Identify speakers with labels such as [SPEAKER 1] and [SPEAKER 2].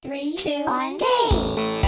[SPEAKER 1] Three, two, one, game!